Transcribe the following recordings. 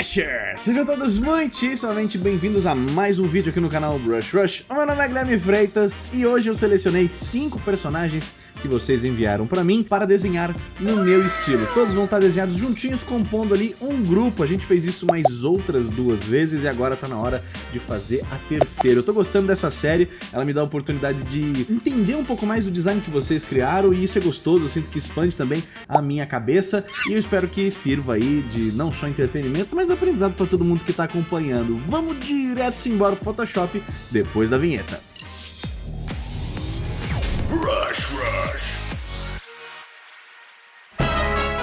Brushers! Sejam todos muitíssimamente bem-vindos a mais um vídeo aqui no canal Brush Rush. O meu nome é Guilherme Freitas e hoje eu selecionei 5 personagens que vocês enviaram para mim para desenhar no meu estilo. Todos vão estar desenhados juntinhos, compondo ali um grupo. A gente fez isso mais outras duas vezes e agora tá na hora de fazer a terceira. Eu tô gostando dessa série, ela me dá a oportunidade de entender um pouco mais do design que vocês criaram e isso é gostoso, eu sinto que expande também a minha cabeça e eu espero que sirva aí de não só entretenimento, mas aprendizado para todo mundo que tá acompanhando. Vamos direto embora pro Photoshop depois da vinheta.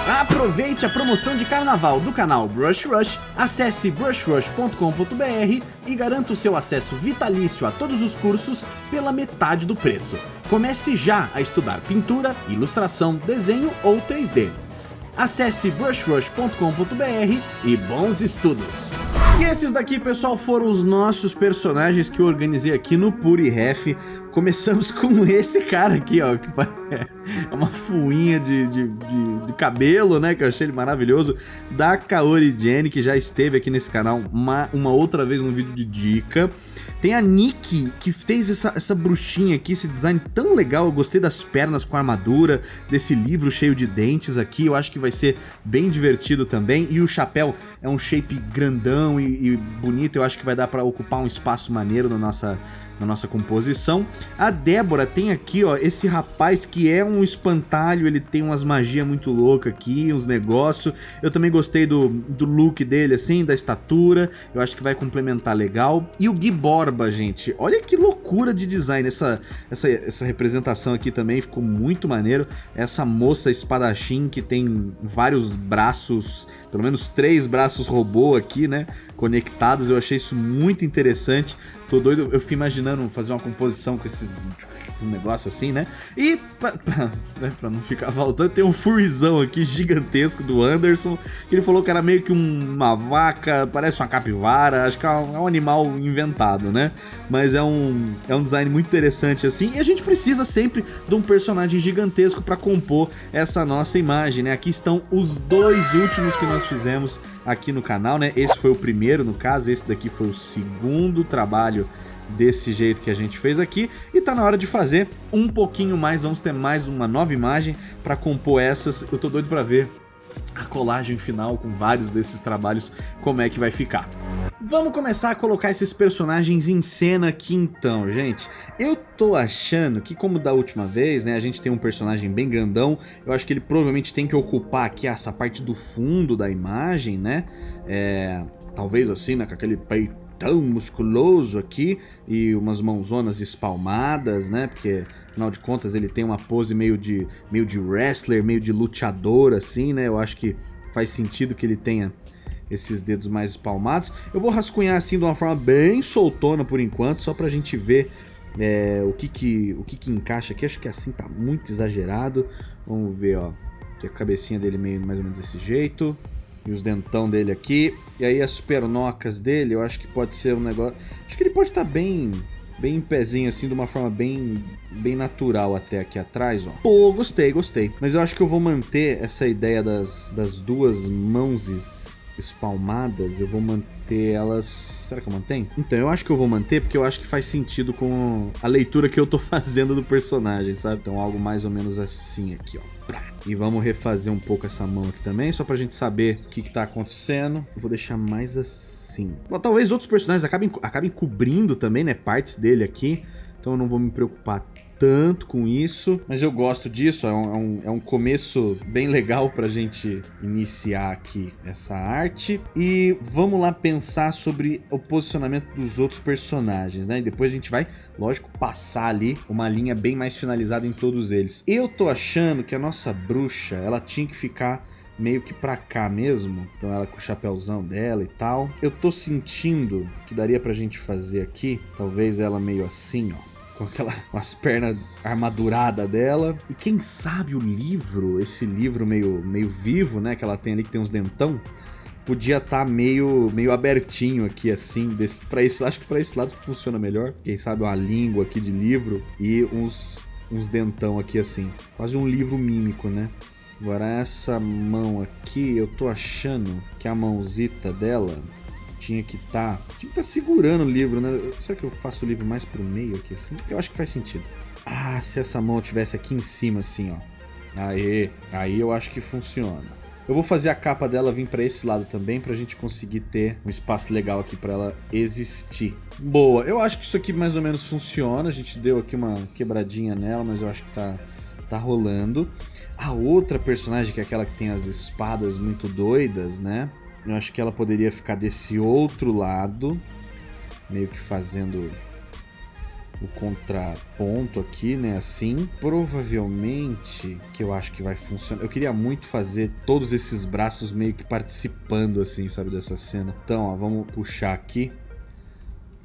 Aproveite a promoção de carnaval do canal Brush Rush, acesse brushrush.com.br e garanta o seu acesso vitalício a todos os cursos pela metade do preço. Comece já a estudar pintura, ilustração, desenho ou 3D. Acesse brushrush.com.br e bons estudos! E esses daqui, pessoal, foram os nossos personagens que eu organizei aqui no PuriRef. Começamos com esse cara aqui, ó, que é uma fuinha de, de, de, de, cabelo, né, que eu achei ele maravilhoso, da Kaori Jenny, que já esteve aqui nesse canal uma, uma outra vez no vídeo de dica. Tem a Nikki, que fez essa, essa bruxinha aqui, esse design tão legal, eu gostei das pernas com armadura, desse livro cheio de dentes aqui, eu acho que vai ser bem divertido também, e o chapéu é um shape grandão e, e bonito, eu acho que vai dar pra ocupar um espaço maneiro na nossa, na nossa composição. A Débora tem aqui, ó, esse rapaz que é um espantalho, ele tem umas magias muito loucas aqui, uns negócios. Eu também gostei do, do look dele, assim, da estatura, eu acho que vai complementar legal. E o Gui Borba, gente, olha que loucura de design, essa, essa, essa representação aqui também ficou muito maneiro. Essa moça espadachim que tem vários braços, pelo menos três braços robô aqui, né, conectados, eu achei isso muito interessante. Tô doido, eu fiquei imaginando fazer uma composição com esses um negócio assim, né? E pra, pra, né, pra não ficar faltando, tem um furizão aqui gigantesco do Anderson, que ele falou que era meio que uma vaca, parece uma capivara, acho que é um, é um animal inventado, né? Mas é um, é um design muito interessante assim, e a gente precisa sempre de um personagem gigantesco para compor essa nossa imagem, né? Aqui estão os dois últimos que nós fizemos aqui no canal, né? Esse foi o primeiro, no caso, esse daqui foi o segundo trabalho desse jeito que a gente fez aqui e tá na hora de fazer um pouquinho mais, vamos ter mais uma nova imagem para compor essas, eu tô doido para ver a colagem final com vários desses trabalhos, como é que vai ficar. Vamos começar a colocar esses personagens em cena aqui então, gente. Eu tô achando que como da última vez, né, a gente tem um personagem bem grandão, eu acho que ele provavelmente tem que ocupar aqui essa parte do fundo da imagem, né, é, talvez assim, né, com aquele peito tão musculoso aqui e umas mãozonas espalmadas, né? Porque, afinal de contas, ele tem uma pose meio de, meio de wrestler, meio de lutador, assim, né? Eu acho que faz sentido que ele tenha esses dedos mais espalmados. Eu vou rascunhar assim de uma forma bem soltona por enquanto, só pra gente ver é, o, que que, o que que encaixa aqui. Acho que assim tá muito exagerado. Vamos ver, ó. Aqui a cabecinha dele meio mais ou menos desse jeito. E os dentão dele aqui. E aí as pernocas dele, eu acho que pode ser um negócio... Acho que ele pode estar tá bem... Bem em pezinho, assim, de uma forma bem, bem natural até aqui atrás, ó. Pô, gostei, gostei. Mas eu acho que eu vou manter essa ideia das, das duas mãos espalmadas, eu vou manter elas... Será que eu mantenho? Então, eu acho que eu vou manter porque eu acho que faz sentido com a leitura que eu tô fazendo do personagem, sabe? Então, algo mais ou menos assim aqui, ó. E vamos refazer um pouco essa mão aqui também, só pra gente saber o que, que tá acontecendo. Eu vou deixar mais assim. Bom, talvez outros personagens acabem, acabem cobrindo também, né, partes dele aqui. Então eu não vou me preocupar tanto com isso, mas eu gosto disso, é um, é um, é um começo bem legal pra gente iniciar aqui essa arte. E vamos lá pensar sobre o posicionamento dos outros personagens, né? E depois a gente vai, lógico, passar ali uma linha bem mais finalizada em todos eles. Eu tô achando que a nossa bruxa, ela tinha que ficar meio que pra cá mesmo. Então ela com o chapéuzão dela e tal. Eu tô sentindo que daria pra gente fazer aqui, talvez ela meio assim, ó com aquela as pernas armaduradas dela. E quem sabe o livro, esse livro meio, meio vivo, né, que ela tem ali que tem uns dentão, podia estar tá meio, meio abertinho aqui assim, para esse, acho que para esse lado funciona melhor. Quem sabe uma língua aqui de livro e uns uns dentão aqui assim. Quase um livro mímico, né? Agora essa mão aqui, eu tô achando que a mãozita dela tinha que estar... Tá, estar tá segurando o livro, né? Será que eu faço o livro mais pro meio aqui assim? Eu acho que faz sentido. Ah, se essa mão tivesse aqui em cima assim, ó. Aí, aí eu acho que funciona. Eu vou fazer a capa dela vir para esse lado também, pra gente conseguir ter um espaço legal aqui para ela existir. Boa, eu acho que isso aqui mais ou menos funciona. A gente deu aqui uma quebradinha nela, mas eu acho que tá, tá rolando. A outra personagem, que é aquela que tem as espadas muito doidas, né? Eu acho que ela poderia ficar desse outro lado, meio que fazendo o contraponto aqui, né, assim. Provavelmente, que eu acho que vai funcionar. Eu queria muito fazer todos esses braços meio que participando, assim, sabe, dessa cena. Então, ó, vamos puxar aqui.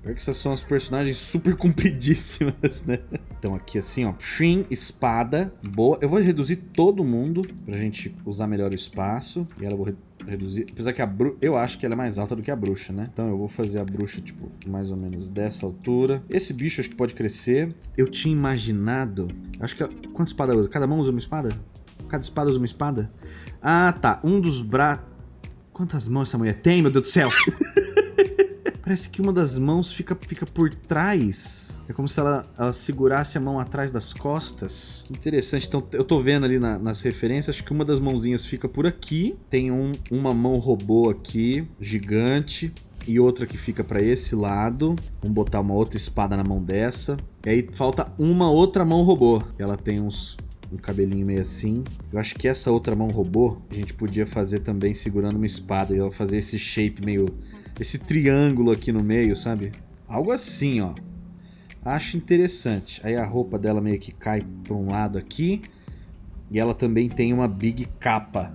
Pior que essas são as personagens super compridíssimas, né? Então aqui assim, ó, fim, espada, boa. Eu vou reduzir todo mundo pra gente usar melhor o espaço. E ela vou reduzir, apesar que a bruxa, eu acho que ela é mais alta do que a bruxa, né? Então eu vou fazer a bruxa, tipo, mais ou menos dessa altura. Esse bicho acho que pode crescer. Eu tinha imaginado, acho que, quantas espadas usa? Cada mão usa uma espada? Cada espada usa uma espada? Ah, tá, um dos bra... Quantas mãos essa mulher tem, meu Deus do céu? Parece que uma das mãos fica, fica por trás. É como se ela, ela segurasse a mão atrás das costas. Que interessante. Então eu tô vendo ali na, nas referências que uma das mãozinhas fica por aqui. Tem um, uma mão robô aqui, gigante e outra que fica para esse lado. Vamos botar uma outra espada na mão dessa. E aí falta uma outra mão robô. Ela tem uns, um cabelinho meio assim. Eu acho que essa outra mão robô a gente podia fazer também segurando uma espada. E ela fazer esse shape meio esse triângulo aqui no meio, sabe? Algo assim, ó. Acho interessante. Aí a roupa dela meio que cai para um lado aqui. E ela também tem uma big capa.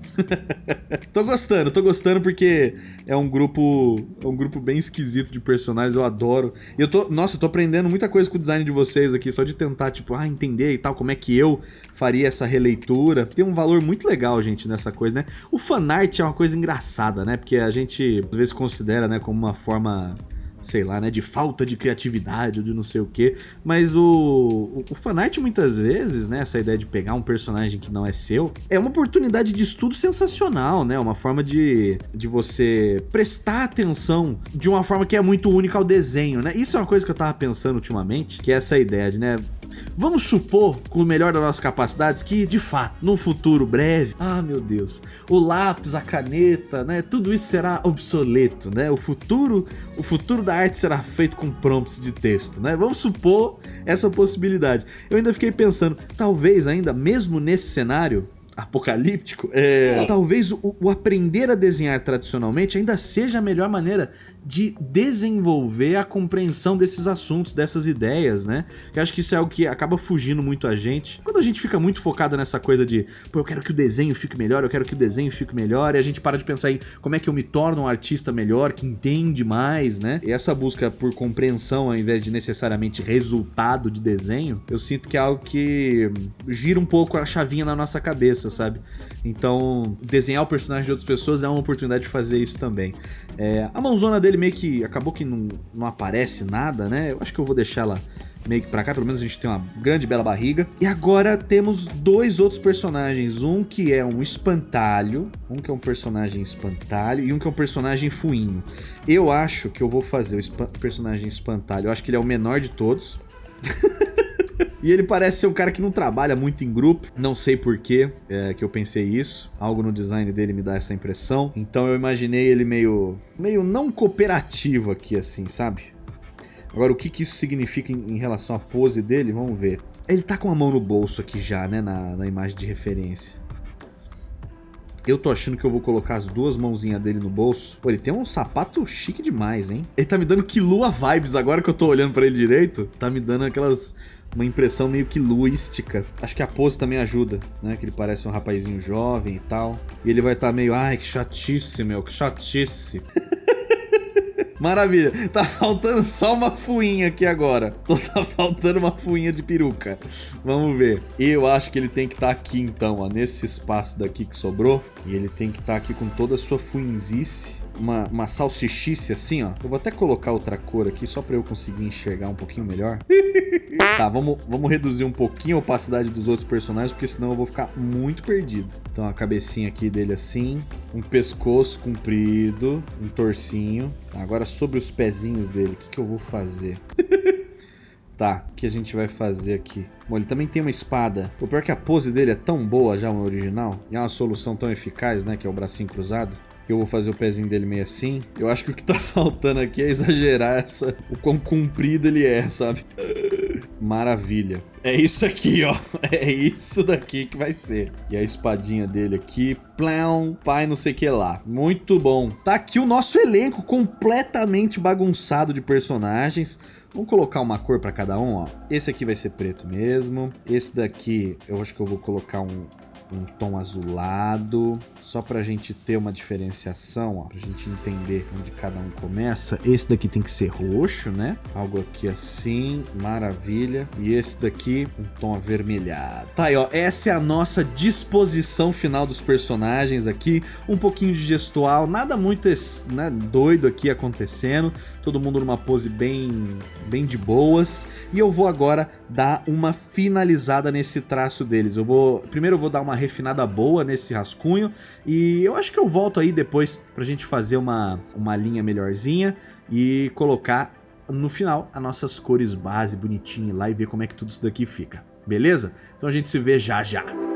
tô gostando, tô gostando porque é um grupo é um grupo bem esquisito de personagens, eu adoro. E eu tô, nossa, eu tô aprendendo muita coisa com o design de vocês aqui, só de tentar, tipo, ah, entender e tal, como é que eu faria essa releitura. Tem um valor muito legal, gente, nessa coisa, né? O fanart é uma coisa engraçada, né? Porque a gente às vezes considera, né, como uma forma sei lá, né, de falta de criatividade de não sei o que, mas o, o, o fanart muitas vezes, né, essa ideia de pegar um personagem que não é seu, é uma oportunidade de estudo sensacional, né, uma forma de, de você prestar atenção de uma forma que é muito única ao desenho, né, isso é uma coisa que eu tava pensando ultimamente, que é essa ideia de, né, Vamos supor, com o melhor das nossas capacidades, que de fato, num futuro breve, ah meu Deus, o lápis, a caneta, né, tudo isso será obsoleto, né? O futuro, o futuro da arte será feito com prompts de texto, né? Vamos supor essa possibilidade. Eu ainda fiquei pensando, talvez ainda mesmo nesse cenário, apocalíptico, é, talvez o, o, aprender a desenhar tradicionalmente ainda seja a melhor maneira de desenvolver a compreensão desses assuntos, dessas ideias, né? Que eu acho que isso é algo que acaba fugindo muito a gente. Quando a gente fica muito focado nessa coisa de, pô, eu quero que o desenho fique melhor, eu quero que o desenho fique melhor, e a gente para de pensar em como é que eu me torno um artista melhor, que entende mais, né? E essa busca por compreensão ao invés de necessariamente resultado de desenho, eu sinto que é algo que gira um pouco a chavinha na nossa cabeça sabe? Então, desenhar o personagem de outras pessoas é uma oportunidade de fazer isso também. É, a mãozona dele meio que acabou que não, não aparece nada, né? Eu acho que eu vou deixar ela meio que pra cá, pelo menos a gente tem uma grande bela barriga. E agora temos dois outros personagens, um que é um espantalho, um que é um personagem espantalho e um que é um personagem fuinho. Eu acho que eu vou fazer o personagem espantalho, eu acho que ele é o menor de todos. E ele parece ser um cara que não trabalha muito em grupo. Não sei porquê é, que eu pensei isso. Algo no design dele me dá essa impressão. Então eu imaginei ele meio, meio não cooperativo aqui, assim, sabe? Agora, o que, que isso significa em, em relação à pose dele? Vamos ver. Ele tá com a mão no bolso aqui já, né? Na, na imagem de referência. Eu tô achando que eu vou colocar as duas mãozinhas dele no bolso. Pô, ele tem um sapato chique demais, hein? Ele tá me dando que lua vibes agora que eu tô olhando pra ele direito. Tá me dando aquelas uma impressão meio que luística. Acho que a pose também ajuda, né? Que ele parece um rapazinho jovem e tal. E ele vai estar tá meio, ai, que chatice, meu, que chatice. Maravilha. Tá faltando só uma fuinha aqui agora. Tá faltando uma fuinha de peruca. Vamos ver. Eu acho que ele tem que estar tá aqui então, ó. Nesse espaço daqui que sobrou. E ele tem que estar tá aqui com toda a sua fuinzice uma, uma salsichice assim, ó. Eu vou até colocar outra cor aqui só pra eu conseguir enxergar um pouquinho melhor. Tá, vamos, vamos reduzir um pouquinho a opacidade dos outros personagens, porque senão eu vou ficar muito perdido. Então a cabecinha aqui dele assim, um pescoço comprido, um torcinho. Agora sobre os pezinhos dele, o que, que eu vou fazer? Tá, o que a gente vai fazer aqui? Bom, ele também tem uma espada. O pior é que a pose dele é tão boa já, o original. E é uma solução tão eficaz, né? Que é o bracinho cruzado. Que eu vou fazer o pezinho dele meio assim. Eu acho que o que tá faltando aqui é exagerar essa... O quão comprido ele é, sabe? Maravilha. É isso aqui, ó. É isso daqui que vai ser. E a espadinha dele aqui. Plão, pai não sei que lá. Muito bom. Tá aqui o nosso elenco completamente bagunçado de personagens. Vamos colocar uma cor para cada um, ó. Esse aqui vai ser preto mesmo. Esse daqui, eu acho que eu vou colocar um, um tom azulado, só pra gente ter uma diferenciação, ó, pra gente entender onde cada um começa. Esse daqui tem que ser roxo, né? Algo aqui assim, maravilha. E esse daqui, um tom avermelhado. Tá aí, ó, essa é a nossa disposição final dos personagens aqui. Um pouquinho de gestual, nada muito né, doido aqui acontecendo. Todo mundo numa pose bem, bem de boas. E eu vou agora dar uma finalizada nesse traço deles. Eu vou, primeiro eu vou dar uma refinada boa nesse rascunho e eu acho que eu volto aí depois pra gente fazer uma, uma linha melhorzinha e colocar no final as nossas cores base bonitinho lá e ver como é que tudo isso daqui fica. Beleza? Então a gente se vê já já.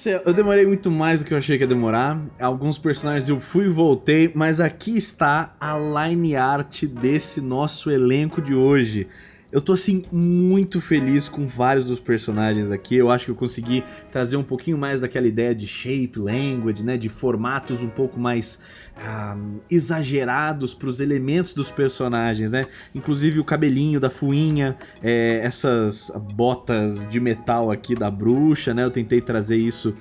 Céu, eu demorei muito mais do que eu achei que ia demorar. Alguns personagens eu fui e voltei, mas aqui está a line art desse nosso elenco de hoje. Eu tô assim muito feliz com vários dos personagens aqui. Eu acho que eu consegui trazer um pouquinho mais daquela ideia de shape language, né, de formatos um pouco mais ah, exagerados para os elementos dos personagens, né? Inclusive o cabelinho da fuinha, é, essas botas de metal aqui da bruxa, né? Eu tentei trazer isso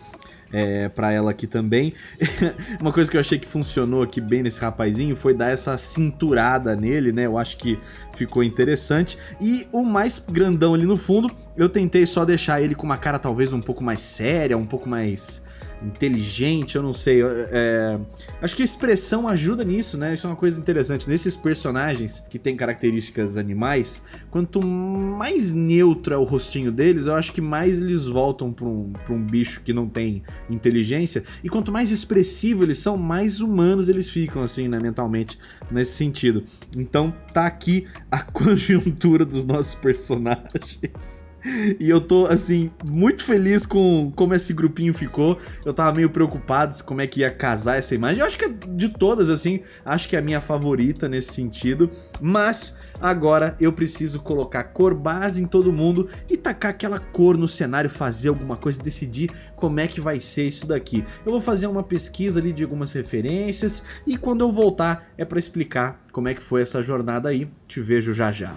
é, para ela aqui também. Uma coisa que eu achei que funcionou aqui bem nesse rapazinho foi dar essa cinturada nele, né? Eu acho que ficou interessante. E o mais grandão ali no fundo, eu tentei só deixar ele com uma cara talvez um pouco mais séria, um pouco mais inteligente, eu não sei. É, acho que a expressão ajuda nisso, né? Isso é uma coisa interessante. Nesses personagens que têm características animais, quanto mais neutro é o rostinho deles, eu acho que mais eles voltam para um, pra um bicho que não tem inteligência. E quanto mais expressivo eles são, mais humanos eles ficam, assim, né, mentalmente, nesse sentido. Então tá aqui a conjuntura dos nossos personagens. E eu tô, assim, muito feliz com como esse grupinho ficou. Eu tava meio preocupado como é que ia casar essa imagem. Eu acho que é de todas, assim, acho que é a minha favorita nesse sentido. Mas agora eu preciso colocar cor base em todo mundo e tacar aquela cor no cenário, fazer alguma coisa, decidir como é que vai ser isso daqui. Eu vou fazer uma pesquisa ali de algumas referências e quando eu voltar é pra explicar como é que foi essa jornada aí. Te vejo já já.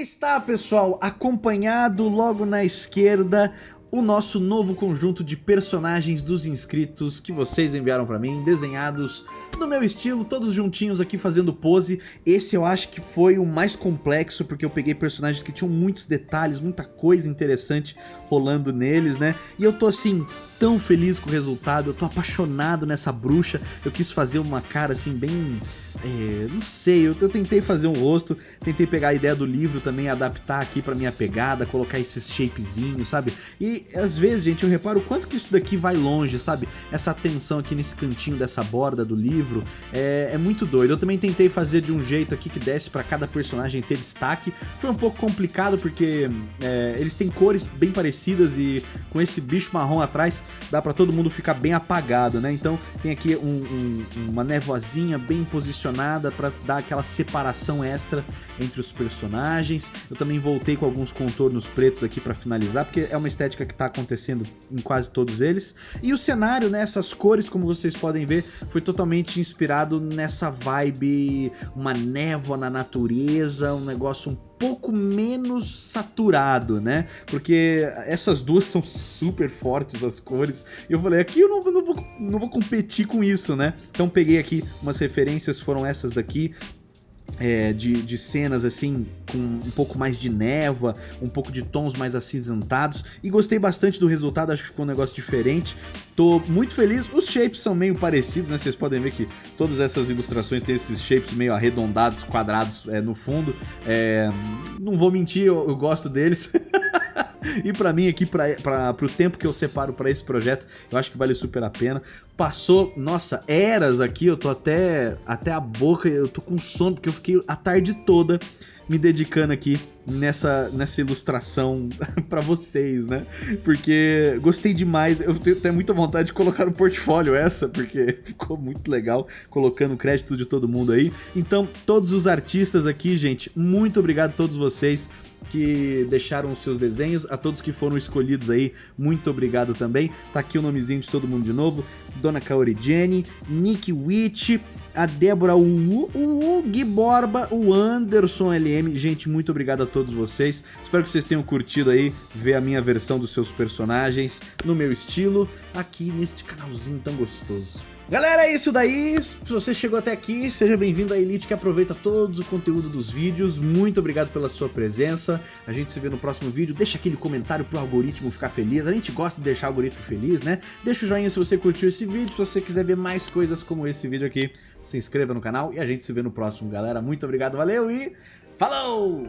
Está, pessoal, acompanhado logo na esquerda o nosso novo conjunto de personagens dos inscritos que vocês enviaram pra mim, desenhados no meu estilo, todos juntinhos aqui fazendo pose. Esse eu acho que foi o mais complexo, porque eu peguei personagens que tinham muitos detalhes, muita coisa interessante rolando neles, né? E eu tô assim, tão feliz com o resultado, eu tô apaixonado nessa bruxa, eu quis fazer uma cara assim bem... É, não sei, eu, eu, tentei fazer um rosto, tentei pegar a ideia do livro também, adaptar aqui pra minha pegada, colocar esses shapezinhos, sabe? E às vezes, gente, eu reparo o quanto que isso daqui vai longe, sabe? Essa atenção aqui nesse cantinho dessa borda do livro é, é muito doido. Eu também tentei fazer de um jeito aqui que desse pra cada personagem ter destaque. Foi um pouco complicado porque é, eles têm cores bem parecidas e com esse bicho marrom atrás dá pra todo mundo ficar bem apagado, né? Então tem aqui um, um, uma nevoazinha bem posicionada pra dar aquela separação extra entre os personagens. Eu também voltei com alguns contornos pretos aqui pra finalizar, porque é uma estética que tá acontecendo em quase todos eles. E o cenário, né, essas cores, como vocês podem ver, foi totalmente inspirado nessa vibe, uma névoa na natureza, um negócio um pouco menos saturado, né? Porque essas duas são super fortes as cores. E eu falei, aqui eu não, não, vou, não vou competir com isso, né? Então peguei aqui umas referências, foram essas daqui é, de, de cenas assim com um pouco mais de névoa, um pouco de tons mais acinzentados e gostei bastante do resultado, acho que ficou um negócio diferente. Tô muito feliz, os shapes são meio parecidos, né? Vocês podem ver que todas essas ilustrações têm esses shapes meio arredondados, quadrados é, no fundo. É, não vou mentir, eu, eu gosto deles. e para mim aqui, para o tempo que eu separo para esse projeto, eu acho que vale super a pena. Passou, nossa, eras aqui, eu tô até, até a boca, eu tô com sono, porque eu fiquei a tarde toda me dedicando aqui nessa, nessa ilustração para vocês, né? Porque gostei demais, eu tenho até muita vontade de colocar no portfólio essa, porque ficou muito legal, colocando crédito de todo mundo aí. Então, todos os artistas aqui, gente, muito obrigado a todos vocês que deixaram os seus desenhos, a todos que foram escolhidos aí, muito obrigado também. Tá aqui o nomezinho de todo mundo de novo, Dona Kaori Jenny, Nick Witch, a Débora, o, o Gui Borba, o Anderson LM. Gente, muito obrigado a todos vocês. Espero que vocês tenham curtido aí ver a minha versão dos seus personagens no meu estilo aqui neste canalzinho tão gostoso. Galera, é isso daí. Se você chegou até aqui, seja bem-vindo à Elite que aproveita todo o conteúdo dos vídeos. Muito obrigado pela sua presença. A gente se vê no próximo vídeo. Deixa aquele comentário pro algoritmo ficar feliz. A gente gosta de deixar o algoritmo feliz, né? Deixa o joinha se você curtiu esse vídeo. Se você quiser ver mais coisas como esse vídeo aqui, se inscreva no canal e a gente se vê no próximo, galera. Muito obrigado, valeu e falou!